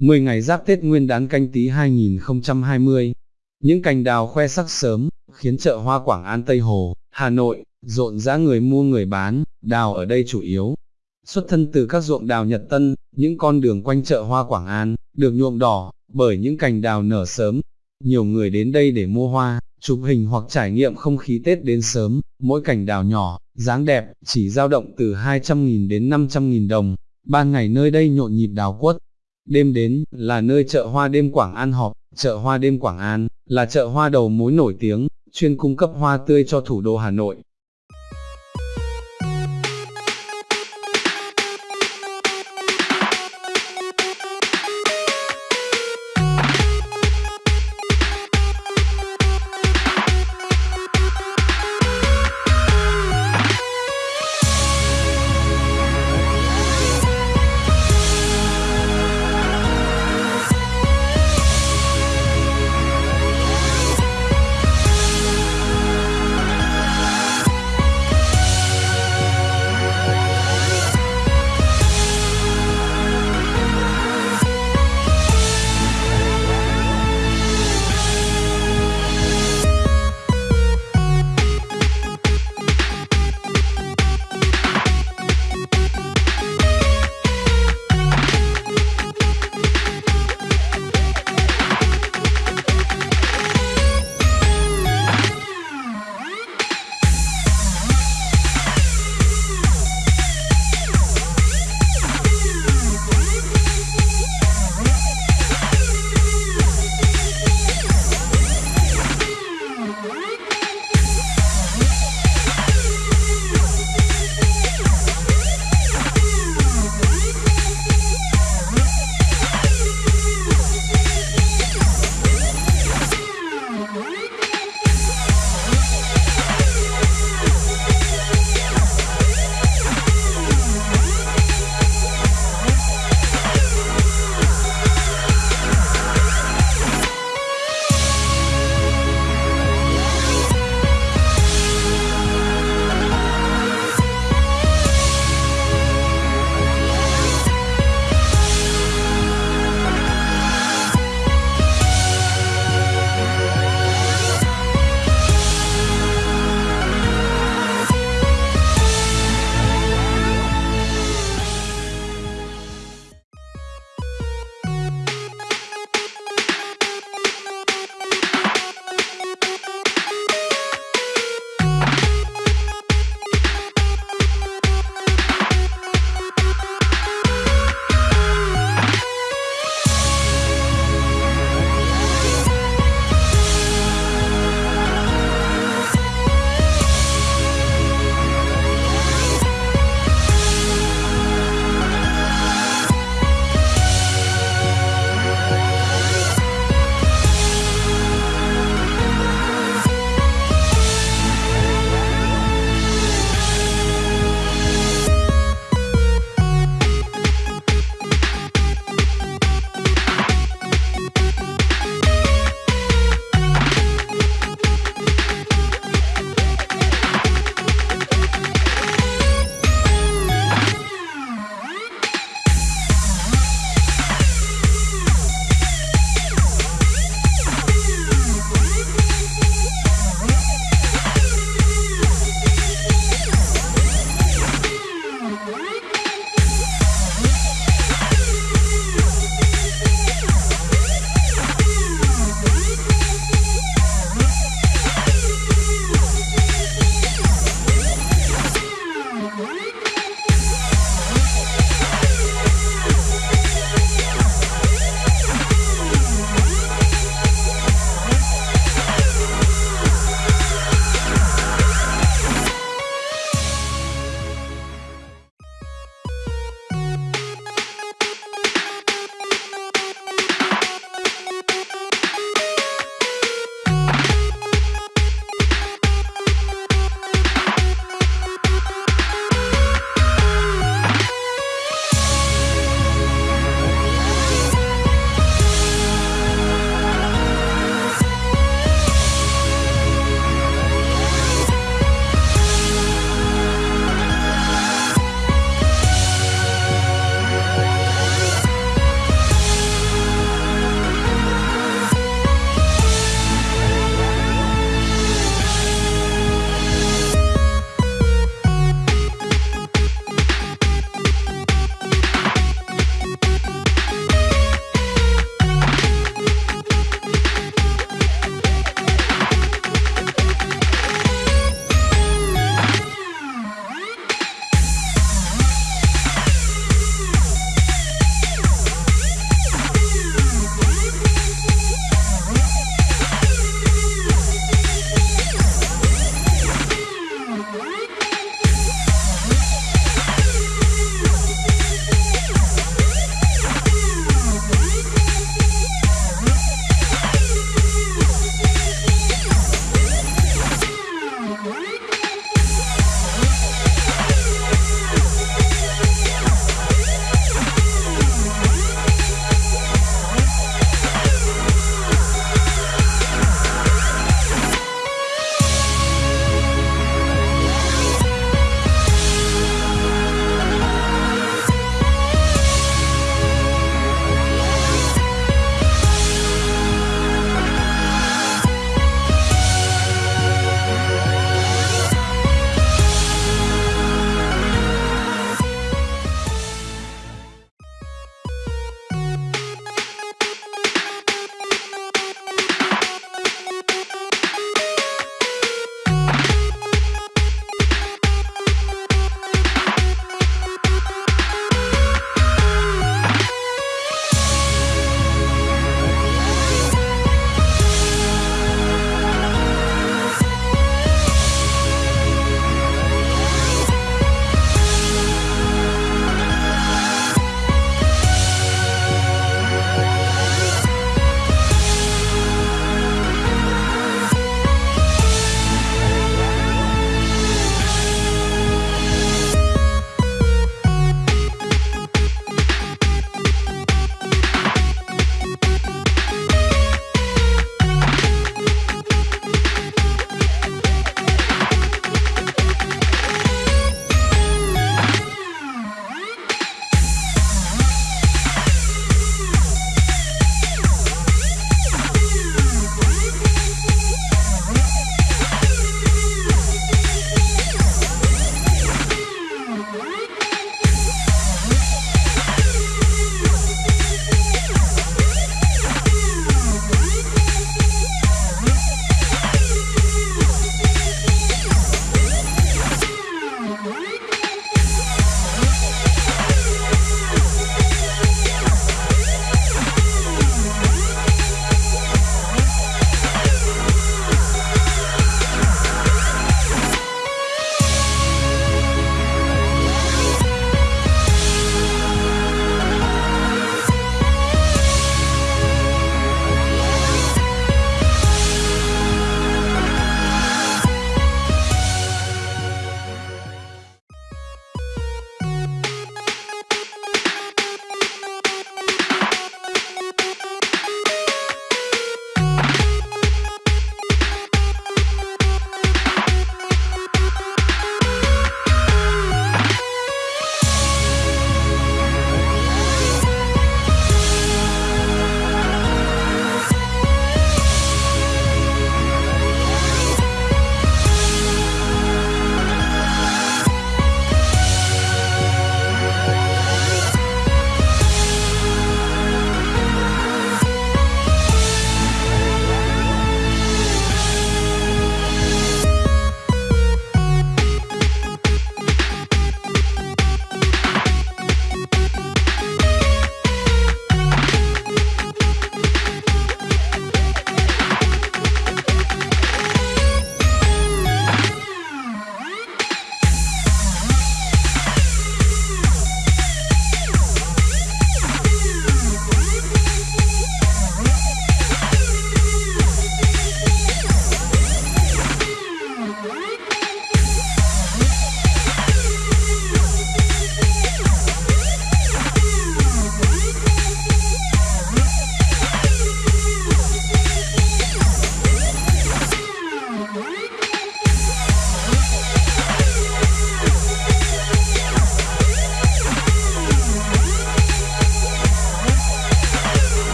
10 ngày giáp Tết Nguyên đán canh tí 2020. Những cành đào khoe sắc sớm, khiến chợ hoa Quảng An Tây Hồ, Hà Nội, rộn rã người mua người bán, đào ở đây chủ yếu. Xuất thân từ các ruộng đào Nhật Tân, những con đường quanh chợ hoa Quảng An, được nhuộm đỏ, bởi những cành đào nở sớm. Nhiều người đến đây để mua hoa, chụp hình hoặc trải nghiệm không khí Tết đến sớm, mỗi cành đào nhỏ, dáng đẹp, chỉ dao động từ 200.000 đến 500.000 đồng. Ban ngày nơi đây nhộn nhịp đào quất. Đêm đến, là nơi chợ hoa đêm Quảng An họp, chợ hoa đêm Quảng An, là chợ hoa đầu mối nổi tiếng, chuyên cung cấp hoa tươi cho thủ đô Hà Nội,